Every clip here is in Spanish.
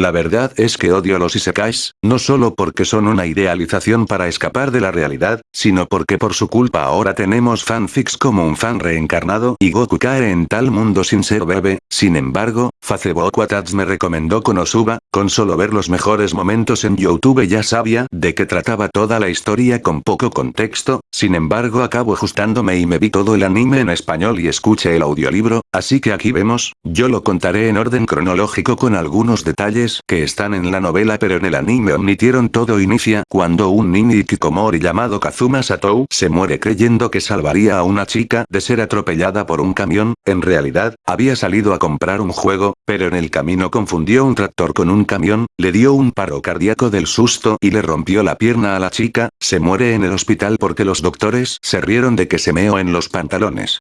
La verdad es que odio los isekais, no solo porque son una idealización para escapar de la realidad, sino porque por su culpa ahora tenemos fanfics como un fan reencarnado y Goku cae en tal mundo sin ser bebé, sin embargo, Facebook me recomendó Konosuba, con solo ver los mejores momentos en Youtube ya sabía de qué trataba toda la historia con poco contexto, sin embargo acabo ajustándome y me vi todo el anime en español y escuché el audiolibro, así que aquí vemos, yo lo contaré en orden cronológico con algunos detalles que están en la novela pero en el anime omitieron todo inicia cuando un niño Kikomori llamado Kazuma Satou se muere creyendo que salvaría a una chica de ser atropellada por un camión, en realidad, había salido a comprar un juego, pero en el camino confundió un tractor con un camión, le dio un paro cardíaco del susto y le rompió la pierna a la chica, se muere en el hospital porque los doctores se rieron de que se meó en los pantalones.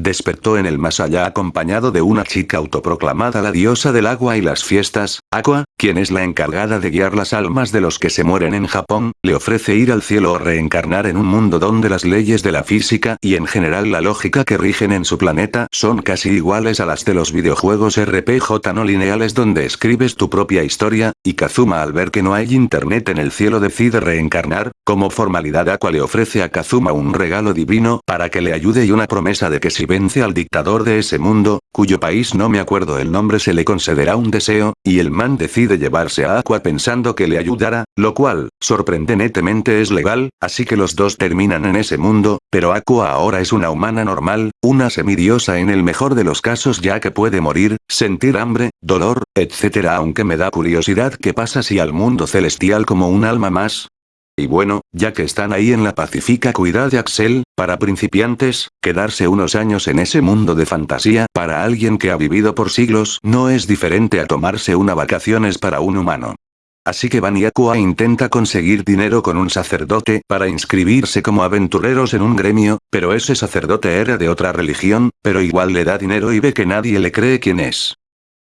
Despertó en el más allá acompañado de una chica autoproclamada la diosa del agua y las fiestas, Aqua, quien es la encargada de guiar las almas de los que se mueren en Japón, le ofrece ir al cielo o reencarnar en un mundo donde las leyes de la física y en general la lógica que rigen en su planeta son casi iguales a las de los videojuegos RPG no lineales donde escribes tu propia historia, y Kazuma al ver que no hay internet en el cielo decide reencarnar, como formalidad Aqua le ofrece a Kazuma un regalo divino para que le ayude y una promesa de que si vence al dictador de ese mundo, cuyo país no me acuerdo el nombre se le concederá un deseo, y el man decide llevarse a Aqua pensando que le ayudará, lo cual, sorprendentemente es legal, así que los dos terminan en ese mundo, pero Aqua ahora es una humana normal, una semidiosa en el mejor de los casos ya que puede morir, sentir hambre, dolor, etc. aunque me da curiosidad qué pasa si al mundo celestial como un alma más, y bueno, ya que están ahí en la pacífica cuidad de Axel, para principiantes, quedarse unos años en ese mundo de fantasía para alguien que ha vivido por siglos no es diferente a tomarse una vacaciones para un humano. Así que Baniakua intenta conseguir dinero con un sacerdote para inscribirse como aventureros en un gremio, pero ese sacerdote era de otra religión, pero igual le da dinero y ve que nadie le cree quién es.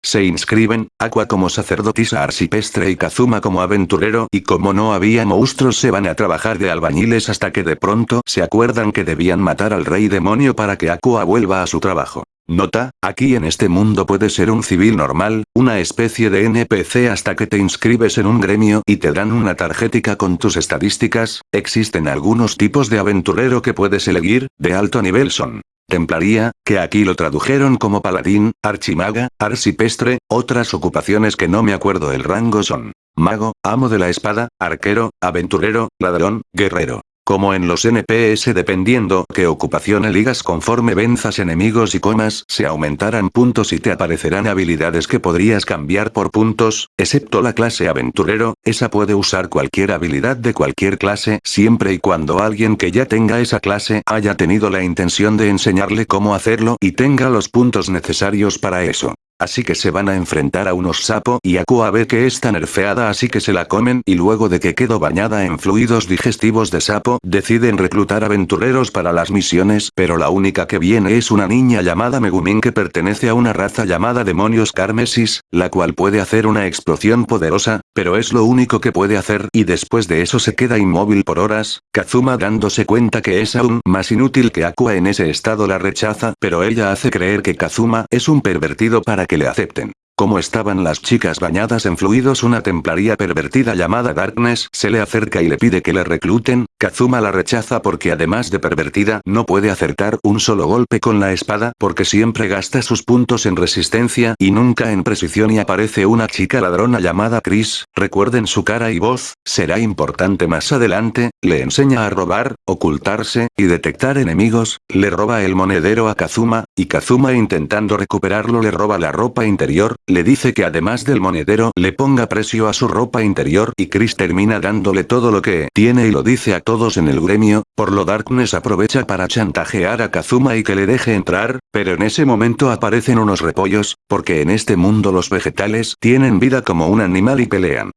Se inscriben, Aqua como sacerdotisa arcipestre y Kazuma como aventurero y como no había monstruos se van a trabajar de albañiles hasta que de pronto se acuerdan que debían matar al rey demonio para que Aqua vuelva a su trabajo. Nota, aquí en este mundo puedes ser un civil normal, una especie de NPC hasta que te inscribes en un gremio y te dan una tarjética con tus estadísticas, existen algunos tipos de aventurero que puedes elegir, de alto nivel son Templaría, que aquí lo tradujeron como paladín, archimaga, arcipestre, otras ocupaciones que no me acuerdo el rango son mago, amo de la espada, arquero, aventurero, ladrón, guerrero como en los NPS dependiendo qué ocupación eligas conforme venzas enemigos y comas se aumentarán puntos y te aparecerán habilidades que podrías cambiar por puntos, excepto la clase aventurero, esa puede usar cualquier habilidad de cualquier clase siempre y cuando alguien que ya tenga esa clase haya tenido la intención de enseñarle cómo hacerlo y tenga los puntos necesarios para eso. Así que se van a enfrentar a unos sapo y Aqua ve que está nerfeada así que se la comen y luego de que quedó bañada en fluidos digestivos de sapo deciden reclutar aventureros para las misiones pero la única que viene es una niña llamada Megumin que pertenece a una raza llamada demonios carmesis, la cual puede hacer una explosión poderosa, pero es lo único que puede hacer y después de eso se queda inmóvil por horas, Kazuma dándose cuenta que es aún más inútil que Aqua en ese estado la rechaza pero ella hace creer que Kazuma es un pervertido para que le acepten. Como estaban las chicas bañadas en fluidos una templaría pervertida llamada Darkness se le acerca y le pide que le recluten, Kazuma la rechaza porque además de pervertida no puede acertar un solo golpe con la espada porque siempre gasta sus puntos en resistencia y nunca en precisión y aparece una chica ladrona llamada Chris, recuerden su cara y voz, será importante más adelante, le enseña a robar, ocultarse, y detectar enemigos, le roba el monedero a Kazuma, y Kazuma intentando recuperarlo le roba la ropa interior, le dice que además del monedero le ponga precio a su ropa interior y Chris termina dándole todo lo que tiene y lo dice a todos en el gremio, por lo Darkness aprovecha para chantajear a Kazuma y que le deje entrar, pero en ese momento aparecen unos repollos, porque en este mundo los vegetales tienen vida como un animal y pelean.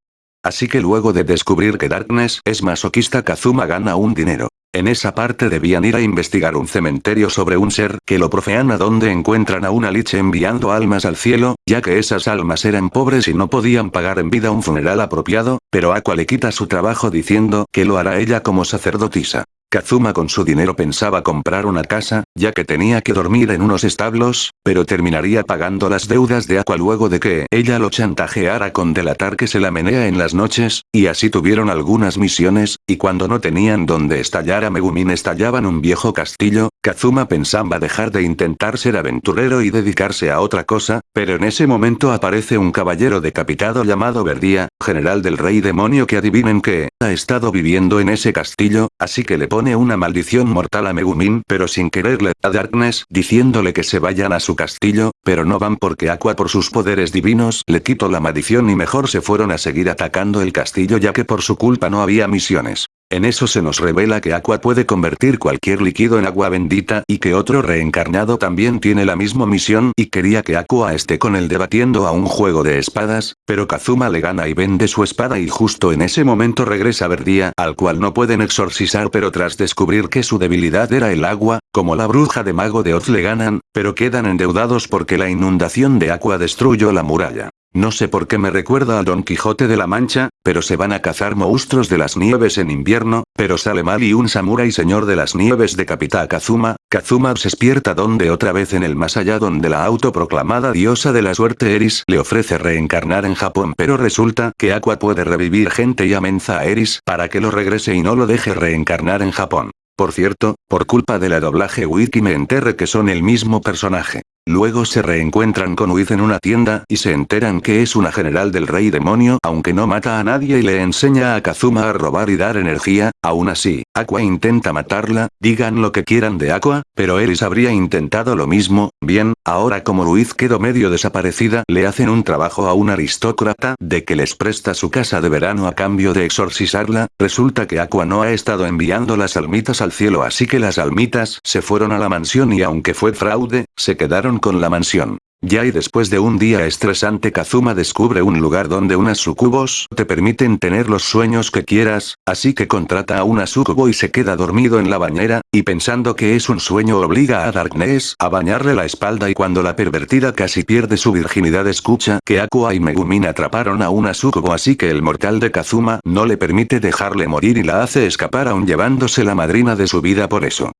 Así que luego de descubrir que Darkness es masoquista Kazuma gana un dinero. En esa parte debían ir a investigar un cementerio sobre un ser que lo profean a donde encuentran a una liche enviando almas al cielo, ya que esas almas eran pobres y no podían pagar en vida un funeral apropiado, pero Aqua le quita su trabajo diciendo que lo hará ella como sacerdotisa. Kazuma con su dinero pensaba comprar una casa, ya que tenía que dormir en unos establos, pero terminaría pagando las deudas de Aqua luego de que ella lo chantajeara con delatar que se la menea en las noches, y así tuvieron algunas misiones, y cuando no tenían donde estallar a Megumin estallaban un viejo castillo, Kazuma pensaba dejar de intentar ser aventurero y dedicarse a otra cosa, pero en ese momento aparece un caballero decapitado llamado Verdía, general del rey demonio que adivinen que, ha estado viviendo en ese castillo, así que le pone una maldición mortal a Megumin pero sin quererle a Darkness diciéndole que se vayan a su castillo, pero no van porque Aqua por sus poderes divinos le quitó la maldición y mejor se fueron a seguir atacando el castillo ya que por su culpa no había misiones. En eso se nos revela que Aqua puede convertir cualquier líquido en agua bendita y que otro reencarnado también tiene la misma misión y quería que Aqua esté con él debatiendo a un juego de espadas, pero Kazuma le gana y vende su espada y justo en ese momento regresa Verdía al cual no pueden exorcizar pero tras descubrir que su debilidad era el agua, como la bruja de mago de Oz le ganan, pero quedan endeudados porque la inundación de Aqua destruyó la muralla. No sé por qué me recuerda a Don Quijote de la Mancha, pero se van a cazar monstruos de las nieves en invierno, pero sale mal y un samurái señor de las nieves decapita a Kazuma, Kazuma se despierta donde otra vez en el más allá donde la autoproclamada diosa de la suerte Eris le ofrece reencarnar en Japón pero resulta que Aqua puede revivir gente y amenaza a Eris para que lo regrese y no lo deje reencarnar en Japón. Por cierto, por culpa de la doblaje wiki me enterre que son el mismo personaje. Luego se reencuentran con Wiz en una tienda y se enteran que es una general del rey demonio aunque no mata a nadie y le enseña a Kazuma a robar y dar energía, aún así, Aqua intenta matarla, digan lo que quieran de Aqua, pero Eris habría intentado lo mismo, bien, ahora como Luis quedó medio desaparecida le hacen un trabajo a un aristócrata de que les presta su casa de verano a cambio de exorcizarla, resulta que Aqua no ha estado enviando las almitas al cielo así que las almitas se fueron a la mansión y aunque fue fraude, se quedaron con la mansión. Ya y después de un día estresante Kazuma descubre un lugar donde unas sucubos te permiten tener los sueños que quieras, así que contrata a una sucubo y se queda dormido en la bañera, y pensando que es un sueño obliga a Darkness a bañarle la espalda y cuando la pervertida casi pierde su virginidad escucha que Aqua y Megumin atraparon a una sucubo así que el mortal de Kazuma no le permite dejarle morir y la hace escapar aún llevándose la madrina de su vida por eso.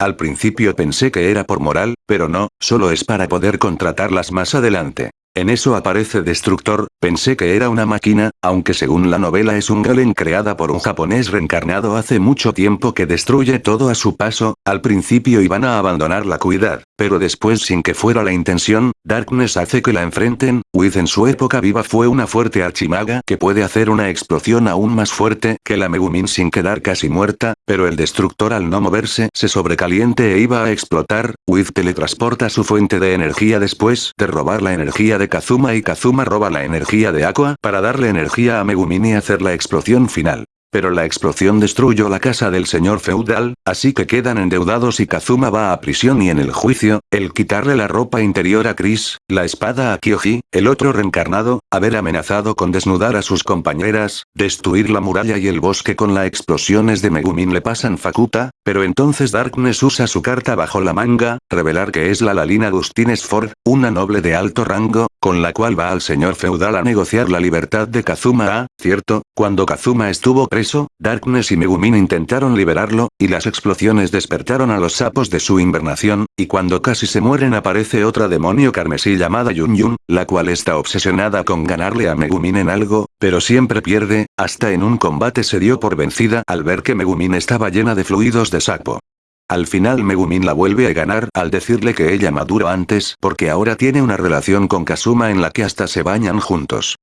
Al principio pensé que era por moral, pero no, solo es para poder contratarlas más adelante. En eso aparece Destructor, pensé que era una máquina, aunque según la novela es un Galen creada por un japonés reencarnado hace mucho tiempo que destruye todo a su paso, al principio iban a abandonar la cuidad, pero después sin que fuera la intención, Darkness hace que la enfrenten, Wiz en su época viva fue una fuerte archimaga que puede hacer una explosión aún más fuerte que la Megumin sin quedar casi muerta, pero el destructor al no moverse se sobrecaliente e iba a explotar, Wiz teletransporta su fuente de energía después de robar la energía de Kazuma y Kazuma roba la de Aqua para darle energía a Megumin y hacer la explosión final. Pero la explosión destruyó la casa del señor feudal, así que quedan endeudados y Kazuma va a prisión y en el juicio, el quitarle la ropa interior a Chris, la espada a Kyoji, el otro reencarnado, haber amenazado con desnudar a sus compañeras, destruir la muralla y el bosque con las explosiones de Megumin le pasan facuta, pero entonces Darkness usa su carta bajo la manga, revelar que es la Lalina Agustín Sford, una noble de alto rango, con la cual va al señor feudal a negociar la libertad de Kazuma a, cierto, cuando Kazuma estuvo preso, Darkness y Megumin intentaron liberarlo, y las explosiones despertaron a los sapos de su invernación, y cuando casi se mueren aparece otra demonio carmesí llamada Yun Yun, la cual está obsesionada con ganarle a Megumin en algo, pero siempre pierde, hasta en un combate se dio por vencida al ver que Megumin estaba llena de fluidos de sapo. Al final Megumin la vuelve a ganar al decirle que ella maduró antes porque ahora tiene una relación con Kazuma en la que hasta se bañan juntos.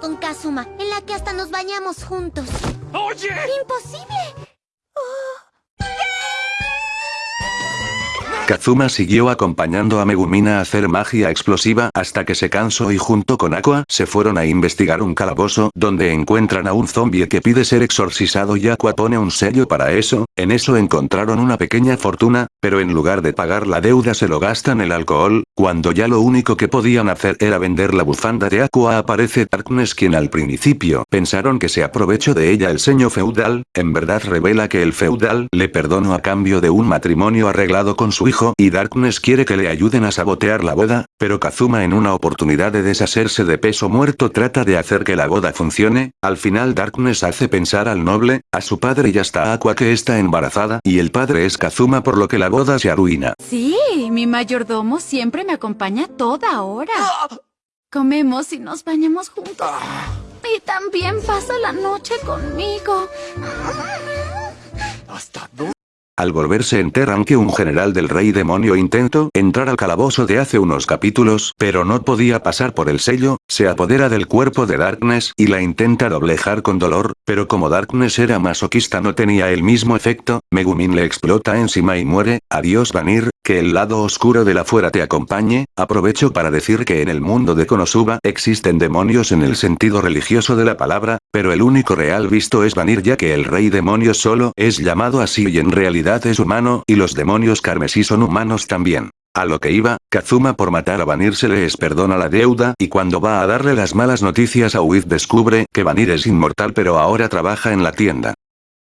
con Kazuma, en la que hasta nos bañamos juntos. ¡Oye! ¡Imposible! Kazuma siguió acompañando a Megumin a hacer magia explosiva hasta que se cansó y junto con Aqua se fueron a investigar un calabozo donde encuentran a un zombie que pide ser exorcizado y Aqua pone un sello para eso, en eso encontraron una pequeña fortuna, pero en lugar de pagar la deuda se lo gastan el alcohol, cuando ya lo único que podían hacer era vender la bufanda de Aqua aparece Darkness quien al principio pensaron que se aprovechó de ella. El seño feudal, en verdad revela que el feudal le perdonó a cambio de un matrimonio arreglado con su hijo hijo y Darkness quiere que le ayuden a sabotear la boda, pero Kazuma en una oportunidad de deshacerse de peso muerto trata de hacer que la boda funcione, al final Darkness hace pensar al noble, a su padre y hasta a Aqua que está embarazada y el padre es Kazuma por lo que la boda se arruina. Sí, mi mayordomo siempre me acompaña toda hora. Comemos y nos bañamos juntos. Y también pasa la noche conmigo. Al volver se enteran que un general del rey demonio intentó entrar al calabozo de hace unos capítulos, pero no podía pasar por el sello, se apodera del cuerpo de Darkness y la intenta doblejar con dolor, pero como Darkness era masoquista no tenía el mismo efecto, Megumin le explota encima y muere, adiós Vanir, que el lado oscuro de la fuera te acompañe, aprovecho para decir que en el mundo de Konosuba existen demonios en el sentido religioso de la palabra, pero el único real visto es Vanir ya que el rey demonio solo es llamado así y en realidad es humano y los demonios carmesí son humanos también. A lo que iba, Kazuma por matar a Vanir se les perdona la deuda y cuando va a darle las malas noticias a Uiz descubre que Vanir es inmortal pero ahora trabaja en la tienda.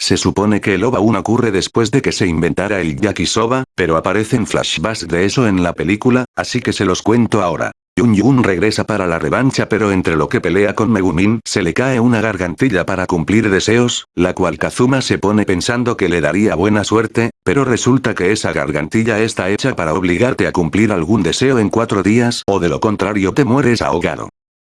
Se supone que el OVA 1 ocurre después de que se inventara el yakisoba, pero aparecen flashbacks de eso en la película, así que se los cuento ahora. Yun Yun regresa para la revancha pero entre lo que pelea con Megumin se le cae una gargantilla para cumplir deseos, la cual Kazuma se pone pensando que le daría buena suerte, pero resulta que esa gargantilla está hecha para obligarte a cumplir algún deseo en cuatro días o de lo contrario te mueres ahogado.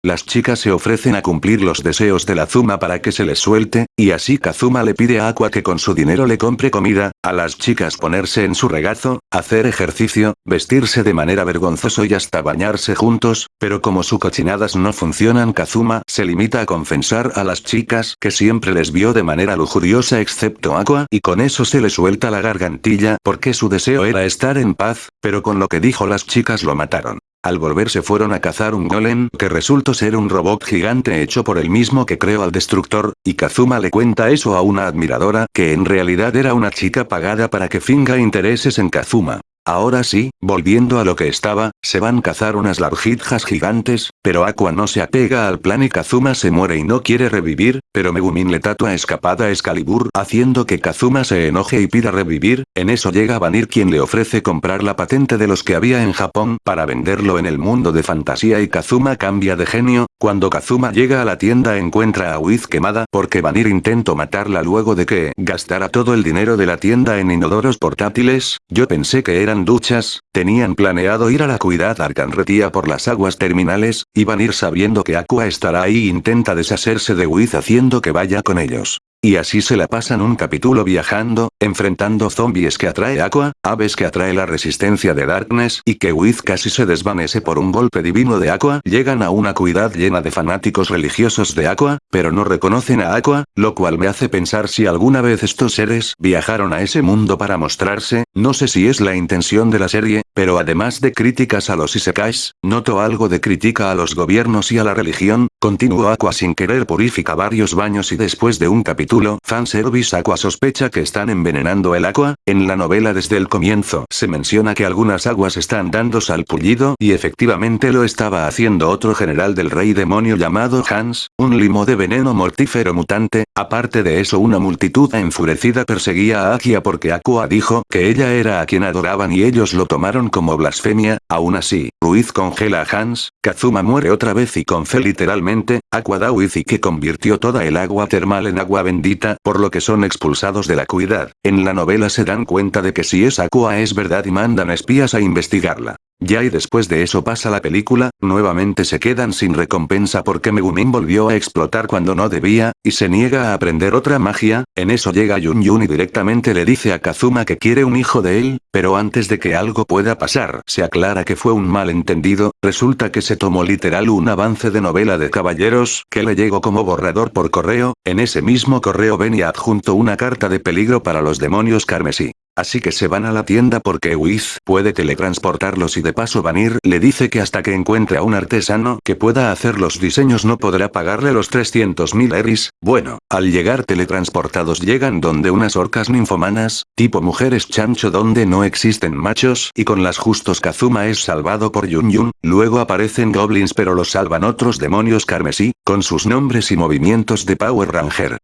Las chicas se ofrecen a cumplir los deseos de la Zuma para que se les suelte, y así Kazuma le pide a Aqua que con su dinero le compre comida, a las chicas ponerse en su regazo, hacer ejercicio, vestirse de manera vergonzoso y hasta bañarse juntos, pero como sus cochinadas no funcionan Kazuma se limita a confesar a las chicas que siempre les vio de manera lujuriosa excepto Aqua y con eso se le suelta la gargantilla porque su deseo era estar en paz, pero con lo que dijo las chicas lo mataron. Al volver se fueron a cazar un golem que resultó ser un robot gigante hecho por el mismo que creó al destructor, y Kazuma le cuenta eso a una admiradora que en realidad era una chica pagada para que finga intereses en Kazuma. Ahora sí, volviendo a lo que estaba, se van a cazar unas larjijas gigantes, pero Aqua no se apega al plan y Kazuma se muere y no quiere revivir, pero Megumin le tatua escapada a Excalibur haciendo que Kazuma se enoje y pida revivir, en eso llega Vanir quien le ofrece comprar la patente de los que había en Japón para venderlo en el mundo de fantasía y Kazuma cambia de genio, cuando Kazuma llega a la tienda encuentra a Wiz quemada porque Vanir intentó matarla luego de que gastara todo el dinero de la tienda en inodoros portátiles, yo pensé que eran duchas, tenían planeado ir a la cuidad Arcanretía por las aguas terminales, y van ir sabiendo que Aqua estará ahí intenta deshacerse de Wiz haciendo que vaya con ellos. Y así se la pasan un capítulo viajando, enfrentando zombies que atrae Aqua, aves que atrae la resistencia de Darkness y que Wiz casi se desvanece por un golpe divino de Aqua. Llegan a una cuidad llena de fanáticos religiosos de Aqua, pero no reconocen a Aqua, lo cual me hace pensar si alguna vez estos seres viajaron a ese mundo para mostrarse, no sé si es la intención de la serie, pero además de críticas a los isekais, noto algo de crítica a los gobiernos y a la religión, continuó Aqua sin querer purifica varios baños y después de un capítulo, fanservice Aqua sospecha que están envenenando el agua, en la novela desde el comienzo se menciona que algunas aguas están dando salpullido y efectivamente lo estaba haciendo otro general del rey demonio llamado Hans, un limo de veneno mortífero mutante, aparte de eso una multitud enfurecida perseguía a Akia porque Aqua dijo que ella era a quien adoraban y ellos lo tomaron como blasfemia, aún así, Ruiz congela a Hans, Kazuma muere otra vez y con fe literalmente, Aqua da y que convirtió toda el agua termal en agua bendita, por lo que son expulsados de la cuidad. En la novela se dan cuenta de que si es Aqua es verdad y mandan espías a investigarla. Ya y después de eso pasa la película, nuevamente se quedan sin recompensa porque Megumin volvió a explotar cuando no debía, y se niega a aprender otra magia, en eso llega Yun y directamente le dice a Kazuma que quiere un hijo de él, pero antes de que algo pueda pasar se aclara que fue un malentendido, resulta que se tomó literal un avance de novela de caballeros que le llegó como borrador por correo, en ese mismo correo venía adjunto una carta de peligro para los demonios carmesí. Así que se van a la tienda porque Wiz puede teletransportarlos y de paso Vanir le dice que hasta que encuentre a un artesano que pueda hacer los diseños no podrá pagarle los 300.000 eris. Bueno, al llegar teletransportados llegan donde unas orcas ninfomanas, tipo mujeres chancho donde no existen machos y con las justos Kazuma es salvado por Yun Yun, luego aparecen goblins pero los salvan otros demonios carmesí, con sus nombres y movimientos de Power Ranger.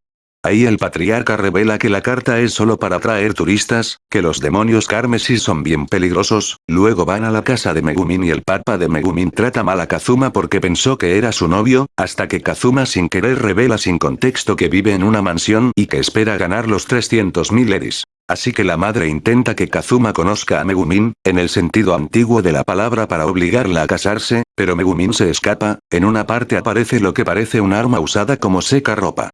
Ahí el patriarca revela que la carta es solo para atraer turistas, que los demonios Carmesis son bien peligrosos, luego van a la casa de Megumin y el papa de Megumin trata mal a Kazuma porque pensó que era su novio, hasta que Kazuma sin querer revela sin contexto que vive en una mansión y que espera ganar los 300.000 eris. Así que la madre intenta que Kazuma conozca a Megumin, en el sentido antiguo de la palabra para obligarla a casarse, pero Megumin se escapa, en una parte aparece lo que parece un arma usada como seca ropa.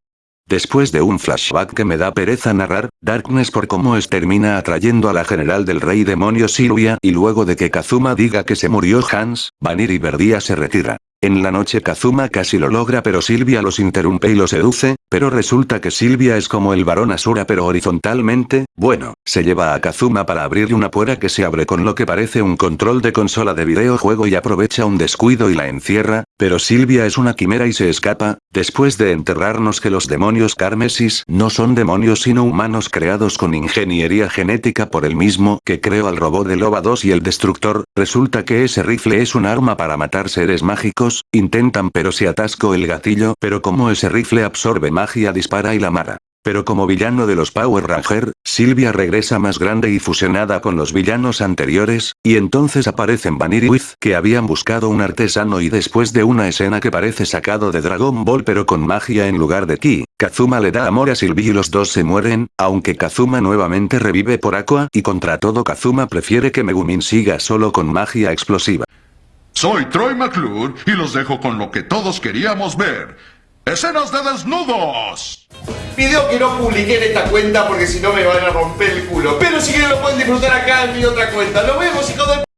Después de un flashback que me da pereza narrar, Darkness por cómo es termina atrayendo a la general del rey demonio Silvia y luego de que Kazuma diga que se murió Hans, Vanir y Verdia se retira. En la noche Kazuma casi lo logra pero Silvia los interrumpe y los seduce, pero resulta que Silvia es como el varón Asura pero horizontalmente, bueno, se lleva a Kazuma para abrirle una puerta que se abre con lo que parece un control de consola de videojuego y aprovecha un descuido y la encierra, pero Silvia es una quimera y se escapa, después de enterrarnos que los demonios Carmesis no son demonios sino humanos creados con ingeniería genética por el mismo que creó al robot de Loba 2 y el Destructor, resulta que ese rifle es un arma para matar seres mágicos intentan pero se atascó el gatillo pero como ese rifle absorbe magia dispara y la mara. Pero como villano de los Power Ranger, Silvia regresa más grande y fusionada con los villanos anteriores, y entonces aparecen Vanir y Wiz que habían buscado un artesano y después de una escena que parece sacado de Dragon Ball pero con magia en lugar de ki, Kazuma le da amor a Silvia y los dos se mueren, aunque Kazuma nuevamente revive por Aqua y contra todo Kazuma prefiere que Megumin siga solo con magia explosiva. Soy Troy McClure y los dejo con lo que todos queríamos ver. ¡Escenas de desnudos! Pidió que no publique en esta cuenta porque si no me van a romper el culo. Pero si quieren lo pueden disfrutar acá en mi otra cuenta. Nos vemos, hijos de...